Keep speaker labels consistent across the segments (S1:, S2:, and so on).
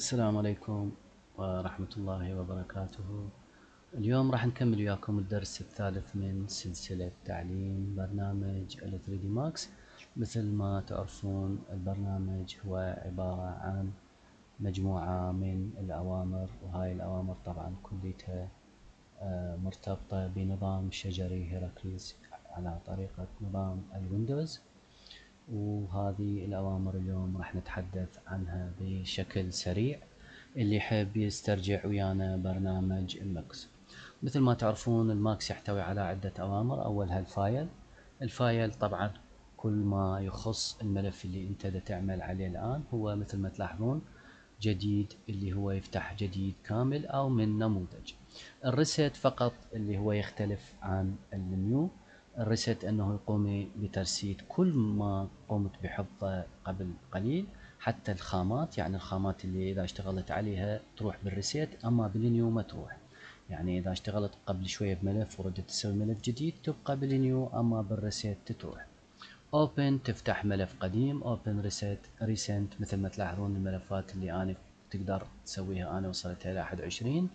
S1: السلام عليكم ورحمة الله وبركاته. اليوم راح نكمل وياكم الدرس الثالث من سلسلة تعليم برنامج ال 3 d max. مثل ما تعرفون البرنامج هو عبارة عن مجموعة من الأوامر وهاي الأوامر طبعا كليتها آه، مرتبطة بنظام شجري hierarchy على طريقة نظام ال Windows وهذه الأوامر اليوم راح نتحدث عنها بشكل سريع. اللي يحب يسترجع ويانا برنامج ال Max مثل ما تعرفون ال Max يحتوي على عدة أوامر. أولها ال file. ال file طبعا كل ما يخص الملف اللي أنت دا تعمل عليه الآن هو مثل ما تلاحظون جديد اللي هو يفتح جديد كامل أو من نموذج. ال reset فقط اللي هو يختلف عن ال new ال reset أنه يقوم بترسيد كل ما قمت بحفظه قبل قليل حتى الخامات يعني الخامات اللي إذا اشتغلت عليها تروح بال reset أما بال new ما تروح. يعني إذا اشتغلت قبل شوية بملف وردت تسوي ملف جديد تبقى بال new أما بال reset تروح open تفتح ملف قديم open reset recent مثل ما تلاحظون الملفات اللي أنا تقدر تسويها أنا وصلت إلى 21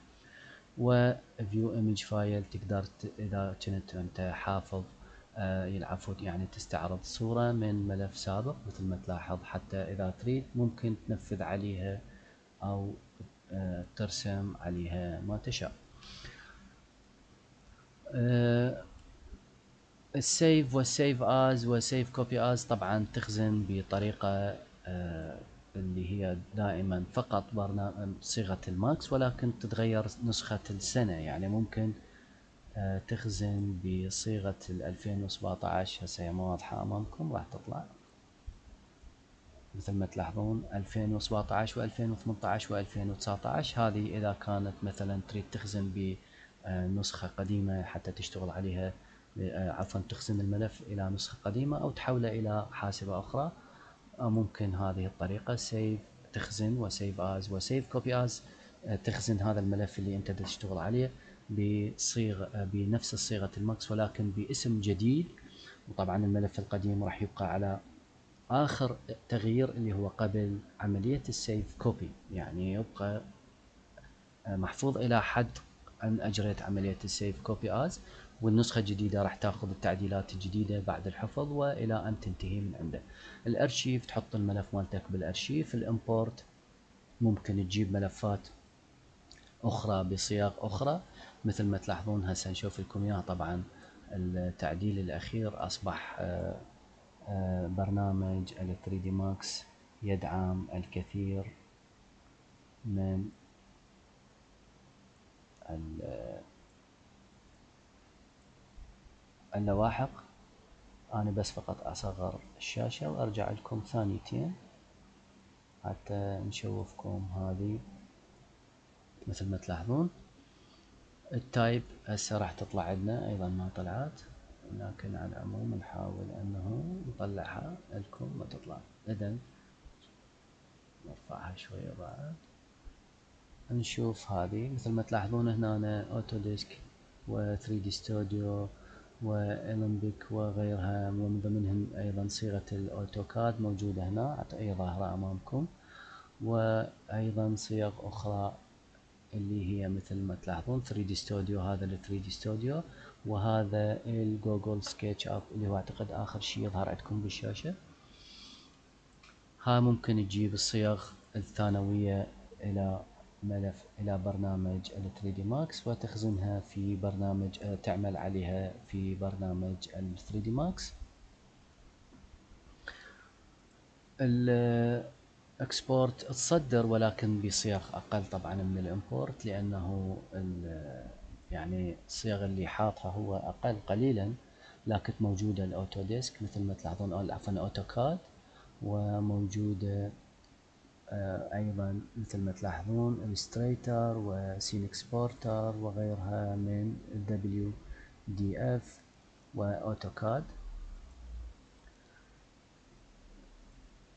S1: و view image file تقدر إذا كنت أنت حافظ آه العفو يعني تستعرض صورة من ملف سابق مثل ما تلاحظ حتى إذا تريد ممكن تنفذ عليها أو آه ترسم عليها ما تشاء. آه ال save وال save as وال save copy as طبعا تخزن بطريقة اللي هي دائما فقط برنامج صيغة ال Max ولكن تتغير نسخة السنة. يعني ممكن تخزن بصيغة ال 2017 هسه هي مو واضحة أمامكم راح تطلع. مثل ما تلاحظون 2017 و 2018 و 2019 هذه إذا كانت مثلا تريد تخزن بنسخة قديمة حتى تشتغل عليها آه، عفوا تخزن الملف إلى نسخة قديمة أو تحوله إلى حاسبة أخرى ممكن هذه الطريقة save تخزن و save as و save copy as تخزن هذا الملف اللي أنت تشتغل عليه. بصيغة بنفس صيغة ال Max ولكن باسم جديد. وطبعا الملف القديم راح يبقى على آخر تغيير اللي هو قبل عملية ال save copy. يعني يبقى محفوظ إلى حد أن أجريت عملية ال save copy as والنسخة الجديدة راح تأخذ التعديلات الجديدة بعد الحفظ وإلى أن تنتهي من عنده. الأرشيف تحط الملف مالتك بالأرشيف. ال import ممكن تجيب ملفات أخرى بصياغ أخرى. مثل ما تلاحظون هسه نشوف لكم إياها طبعا. التعديل الأخير أصبح آه، آه، برنامج ال 3 دي ماكس يدعم الكثير من اللواحق. أنا بس فقط أصغر الشاشة وأرجع لكم ثانيتين حتى نشوفكم هذه مثل ما تلاحظون. ال type هسه راح تطلع عندنا أيضا ما طلعت لكن على العموم نحاول أنه نطلعها لكم ما تطلع. إذا نرفعها شوية بعد. نشوف هذه مثل ما تلاحظون هنا Autodesk و 3D Studio و Alembic وغيرها ومن ضمنهم أيضا صيغة ال AutoCAD موجودة هنا أي ظاهرة أمامكم. وأيضا صيغ أخرى اللي هي مثل ما تلاحظون 3 دي ستوديو هذا ال 3 دي ستوديو وهذا ال Google SketchUp اللي هو أعتقد آخر شيء يظهر عندكم بالشاشة. ها ممكن تجيب الصيغ الثانوية إلى ملف إلى برنامج ال 3D Max وتخزنها في برنامج آه، تعمل عليها في برنامج ال 3D Max. ال export تصدر ولكن بصيغ أقل طبعا من ال import لأنه يعني الصيغ اللي حاطها هو أقل قليلا لكن موجودة ال Autodesk مثل ما تلاحظون عفوا ال AutoCAD وموجودة آه، أيضا مثل ما تلاحظون الستريتر و scene exporter وغيرها من WDF و AutoCAD.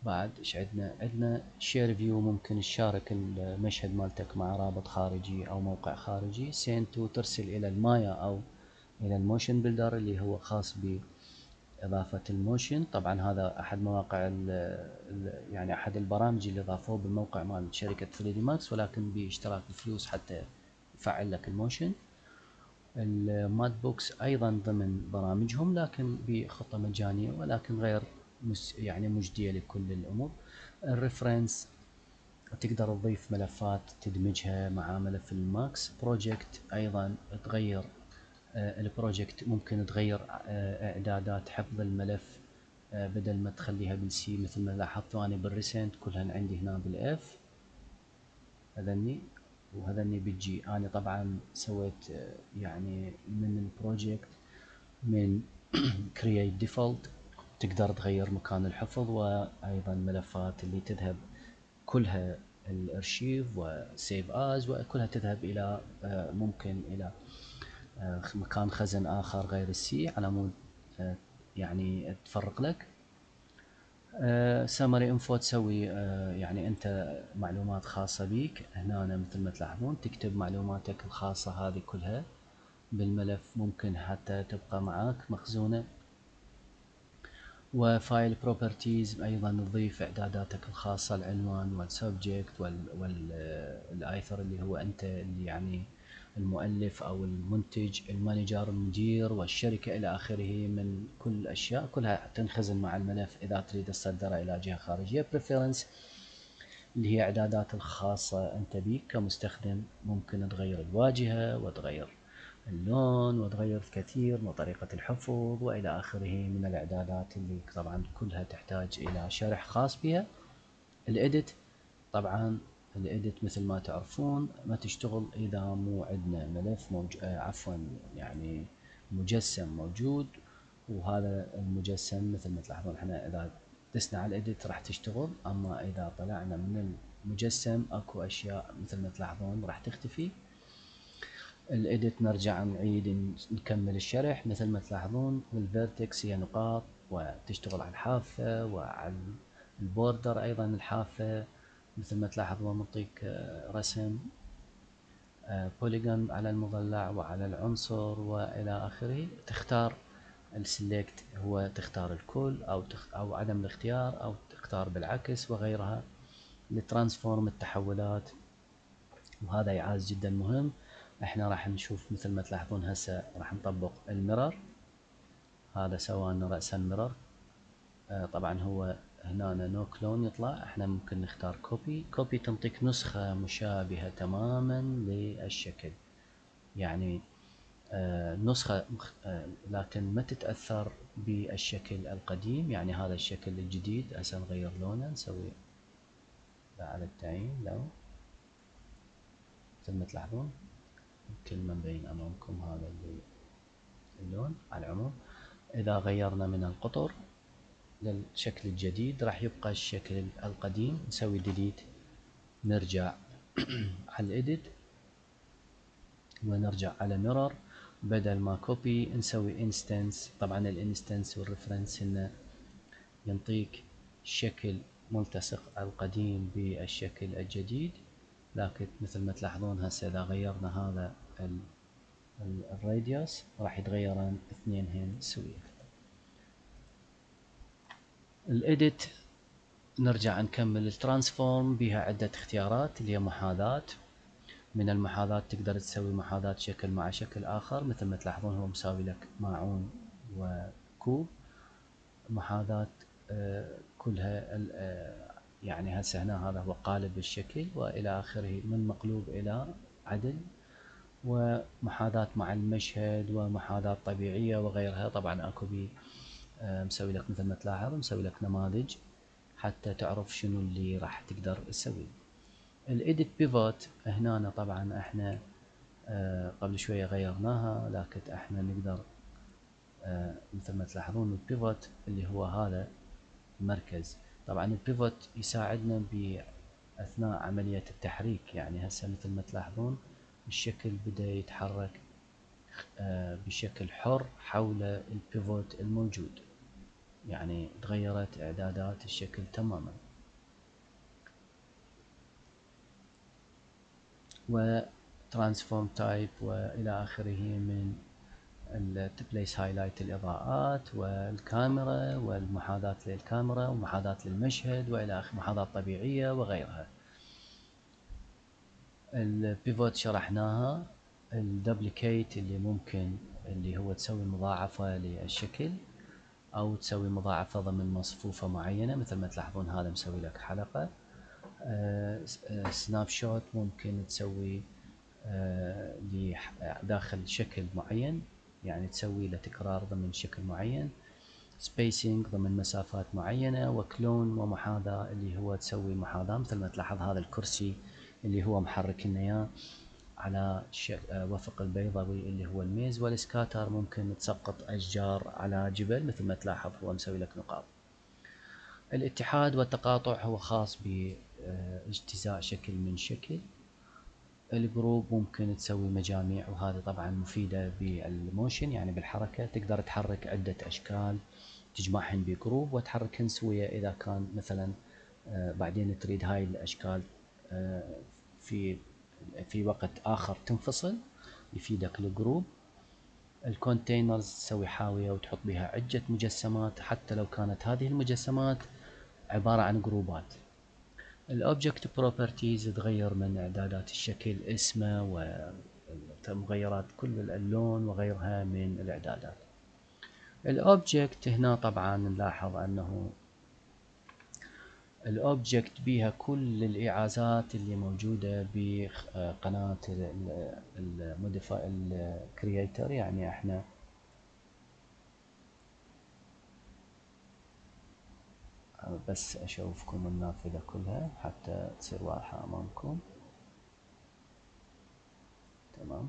S1: بعد إيش عندنا؟ عندنا share view ممكن تشارك المشهد مالتك مع رابط خارجي أو موقع خارجي. send to ترسل إلى المايا أو إلى ال MotionBuilder اللي هو خاص ب إضافة ال motion. طبعا هذا أحد مواقع ال ال يعني أحد البرامج اللي ضافوه بالموقع مال شركة 3D Max ولكن باشتراك بفلوس حتى يفعل لك ال motion. ال Mudbox أيضا ضمن برامجهم لكن بخطة مجانية ولكن غير يعني مجدية لكل الأمور. ال reference تقدر تضيف ملفات تدمجها مع ملف ال Max. project أيضا تغير آه، ال project ممكن تغير آه، إعدادات حفظ الملف آه، بدل ما تخليها بال C مثل ما لاحظت أنا بال recent كلهن عندي هنا بال F. هذني وهذني بال G. أنا طبعا سويت يعني من ال project من create default. تقدر تغير مكان الحفظ وأيضا ملفات اللي تذهب كلها الأرشيف و save as وكلها تذهب إلى ممكن إلى آه، مكان خزن آخر غير ال C على مود آه، يعني تفرق لك. summary info تسوي آه، يعني أنت معلومات خاصة بيك. هنا مثل ما تلاحظون تكتب معلوماتك الخاصة هذه كلها بالملف ممكن حتى تبقى معاك مخزونة. و file properties أيضا تضيف إعداداتك الخاصة العنوان وال subject وال author اللي هو أنت اللي يعني المؤلف أو المنتج ال manager المدير والشركة إلى آخره من كل الاشياء كلها تنخزن مع الملف إذا تريد تصدره إلى جهة خارجية. Preference اللي هي إعدادات الخاصة أنت بيك كمستخدم ممكن تغير الواجهة وتغير اللون وتغير الكثير من طريقة الحفظ وإلى آخره من الإعدادات اللي طبعا كلها تحتاج إلى شرح خاص بها. ال edit طبعا ال edit مثل ما تعرفون ما تشتغل إذا مو عندنا ملف موج... آه عفوا يعني مجسم موجود. وهذا المجسم مثل ما تلاحظون إحنا إذا دسنا على ال edit راح تشتغل. أما إذا طلعنا من المجسم أكو أشياء مثل ما تلاحظون راح تختفي. ال edit نرجع نعيد نكمل الشرح. مثل ما تلاحظون ال vertex هي نقاط وتشتغل على الحافة وعلى ال border أيضا الحافة. مثل ما تلاحظ هو منطيك آه، رسم polygon آه، على المضلع وعلى العنصر وإلى آخره. تختار ال select هو تختار الكل أو تخ أو عدم الاختيار أو تختار بالعكس وغيرها. ال transform التحولات وهذا إيعاز جدا مهم. إحنا راح نشوف مثل ما تلاحظون هسه راح نطبق ال mirror هذا سوى رأس ال mirror آه طبعا هو هنا no clone يطلع. إحنا ممكن نختار copy copy تنطيك نسخة مشابهة تماما للشكل. يعني آه نسخة آه لكن ما تتأثر بالشكل القديم. يعني هذا الشكل الجديد. هسه نغير لونه. نسوي على التعيين لون مثل ما تلاحظون؟ يمكن ما مبين أمامكم هذا اللون على العموم. إذا غيرنا من القطر للشكل الجديد راح يبقى الشكل القديم. نسوي delete نرجع على ال edit ونرجع على mirror بدل ما copy نسوي instance طبعا ال instance وال reference هنا ينطيك شكل ملتصق القديم بالشكل الجديد. لكن مثل ما تلاحظون هسه إذا غيرنا هذا الراديوس راح يتغيرن اثنينهن سوية. الإديت نرجع نكمل الترانسفورم بها عدة اختيارات اللي هي محاذاة. من المحاذاة تقدر تسوي محاذاة شكل مع شكل آخر مثل ما تلاحظون هو مساوي لك ماعون وكوب. محاذاة آه، كلها آه، يعني هسه هنا هذا هو قالب الشكل وإلى آخره من مقلوب إلى عدل ومحاذاة مع المشهد ومحاذاة طبيعية وغيرها. طبعا أكو بي آه، مسوي لك مثل ما تلاحظ مسوي لك نماذج حتى تعرف شنو اللي راح تقدر تسوي. ال edit pivot هنا طبعا إحنا آه، قبل شوية غيرناها لكن إحنا نقدر آه، مثل ما تلاحظون ال pivot اللي هو هذا المركز. طبعا ال pivot يساعدنا بأثناء عملية التحريك. يعني هسه مثل ما تلاحظون الشكل بدأ يتحرك بشكل حر حول ال pivot الموجود. يعني تغيرت إعدادات الشكل تماما. و type والى آخره من place highlight الإضاءات والكاميرا والمحاذاة للكاميرا ومحاذاة للمشهد وإلى آخره محاذاة طبيعية وغيرها. ال pivot شرحناها ال duplicate اللي ممكن اللي هو تسوي مضاعفة للشكل أو تسوي مضاعفة ضمن مصفوفة معينة مثل ما تلاحظون هذا مسوي لك حلقة. snap آه، shot ممكن تسوي آه، داخل شكل معين. يعني تسوي له تكرار ضمن شكل معين spacing ضمن مسافات معينة و clone ومحاذاة اللي هو تسوي محاذاة مثل ما تلاحظ هذا الكرسي اللي هو محرك لنا إياه على آه، وفق البيضاوي اللي هو الميز وال scatter ممكن تسقط أشجار على جبل مثل ما تلاحظ هو مسوي لك نقاط. الاتحاد والتقاطع هو خاص باجتزاء شكل من شكل. ال group ممكن تسوي مجاميع وهذه طبعا مفيدة بال motion يعني بالحركة. تقدر تحرك عدة أشكال تجمعهن ب group وتحركهن سوية. إذا كان مثلا آه، بعدين تريد هاي الأشكال آه، في في وقت آخر تنفصل يفيدك ال group. ال containers تسوي حاوية وتحط بها عدة مجسمات. حتى لو كانت هذه المجسمات عبارة عن group ات. ال object properties تغير من اعدادات الشكل اسمه ومغيرات كل اللون وغيرها من الاعدادات. ال object هنا طبعا نلاحظ أنه ال object بيها كل الإيعازات اللي موجودة بقناة ال modify ال create يعني إحنا بس أشوفكم النافذة كلها حتى تصير واضحة أمامكم. تمام.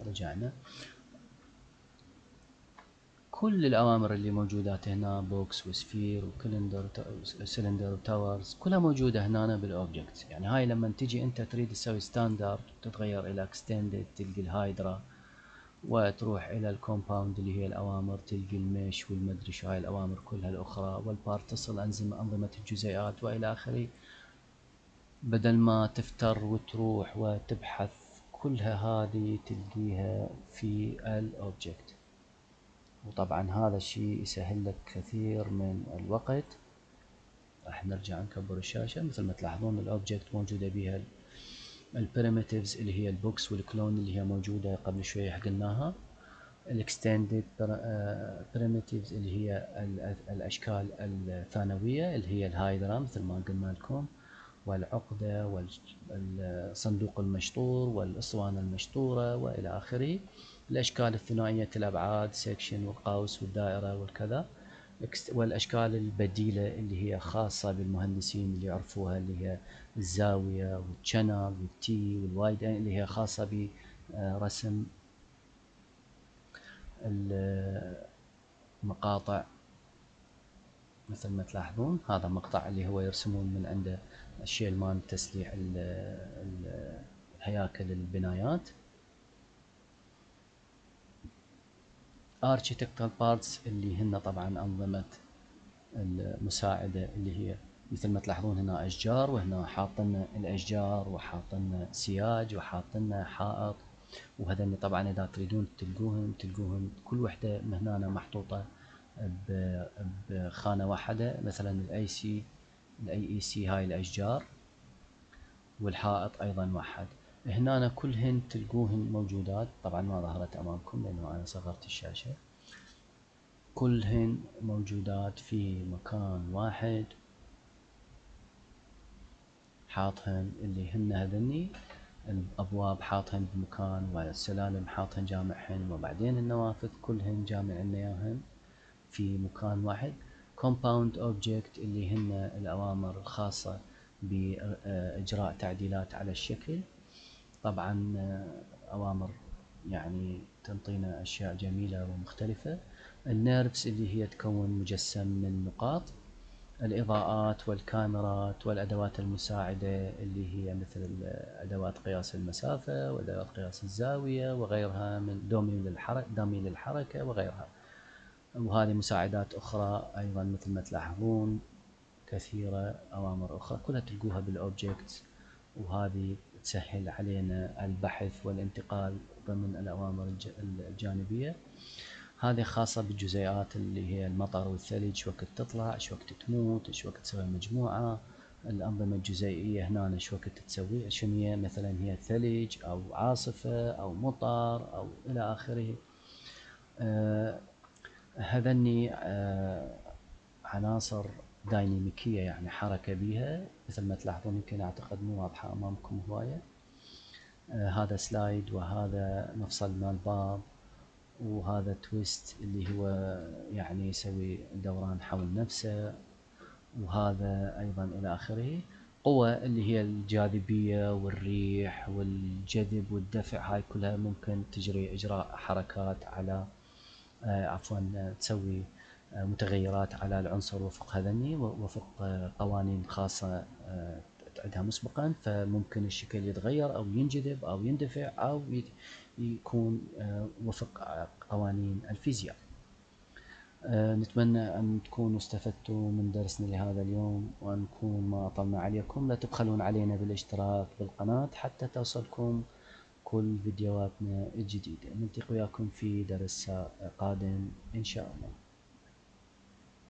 S1: رجعنا. كل الأوامر اللي موجودات هنا box و sphere و cylinder cylinder و torus كلها موجودة هنا بال object يعني هاي لما تجي أنت تريد تسوي standard تتغير إلى extended تلقي ال hedra وتروح إلى ال compound اللي هي الأوامر تلقي ال mesh والمدري شو هاي الأوامر كلها الأخرى وال particle انظمه أنظمة الجزيئات وإلى آخره. بدل ما تفتر وتروح وتبحث كلها هذه تلقيها في ال object. وطبعا هذا الشيء يسهل لك كثير من الوقت. راح نرجع نكبر الشاشة. مثل ما تلاحظون ال object موجودة بها ال primitives اللي هي ال box وال cone اللي هي موجودة قبل شوية قلناها ال extended primitives اللي هي الأشكال الثانوية اللي هي ال hedra مثل ما قلنا لكم والعقدة والصندوق المشطور والاسطوانة المشطورة وإلى آخره. الأشكال الثنائية الابعاد section والقوس والدائرة والكذا. والأشكال البديلة اللي هي خاصة بالمهندسين اللي يعرفوها اللي هي الزاوية وال channel وال T وال wide اللي هي خاصة برسم المقاطع. مثل ما تلاحظون هذا مقطع اللي هو يرسمون من عنده الشيء مال تسليح الهياكل البنايات architectural parts اللي هن طبعا أنظمة المساعدة اللي هي مثل ما تلاحظون هنا أشجار وهنا حاطين الأشجار وحاطين سياج وحاطين حائط. وهذني طبعا إذا تريدون تلقوهم تلقوهم كل وحدة من هنا محطوطه بخانة واحدة. مثلا الاي سي الاي اي سي هاي الأشجار والحائط أيضا موحد هنا كلهن تلقوهن موجودات. طبعا ما ظهرت أمامكم لأنه أنا صغرت الشاشة. كلهن موجودات في مكان واحد. حاطهن اللي هن هذني الأبواب حاطهن بمكان والسلالم حاطهن جامعهن وبعدين النوافذ كلهن جامع إياهن في مكان واحد. Compound object اللي هن الأوامر الخاصة بإجراء تعديلات على الشكل. طبعا أوامر يعني تنطينا أشياء جميلة ومختلفة. النيرفز اللي هي تكون مجسم من نقاط. الإضاءات والكاميرات والأدوات المساعدة اللي هي مثل أدوات قياس المسافة وأدوات قياس الزاوية وغيرها من dummy للحركة dummy للحركة وغيرها. وهذه مساعدات أخرى أيضا مثل ما تلاحظون كثيرة أوامر أخرى كلها تلقوها بال object وهذه تسهل علينا البحث والانتقال ضمن الأوامر الجانبية. هذه خاصة بالجزيئات اللي هي المطر والثلج شو وقت تطلع شو وقت تموت شو وقت تسوي مجموعة. الأنظمة الجزيئية هنا شو وقت تسوي شنو مثلا هي ثلج أو عاصفة أو مطر أو إلى آخره. آه هذني آه عناصر دايناميكية يعني حركة بيها مثل ما تلاحظون يمكن أعتقد مو واضحة أمامكم هواية. آه هذا سلايد وهذا مفصل مال باب وهذا تويست اللي هو يعني يسوي دوران حول نفسه وهذا أيضا إلى آخره. قوة اللي هي الجاذبية والريح والجذب والدفع هاي كلها ممكن تجري إجراء حركات على آه عفوا تسوي آه متغيرات على العنصر وفق هذني وفق آه قوانين خاصة تعدها مسبقا. فممكن الشكل يتغير أو ينجذب أو يندفع أو يكون آه، وفق قوانين الفيزياء. آه، نتمنى أن تكونوا استفدتوا من درسنا لهذا اليوم وأن نكون ما أطلنا عليكم. لا تبخلون علينا بالاشتراك بالقناة حتى توصلكم كل فيديوهاتنا الجديدة. نلتقي وياكم في درس قادم إن شاء الله.